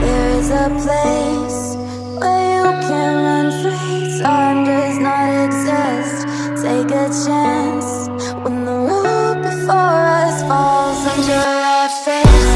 There is a place where you can run free. Time does not exist. Take a chance when the road before us falls under our face.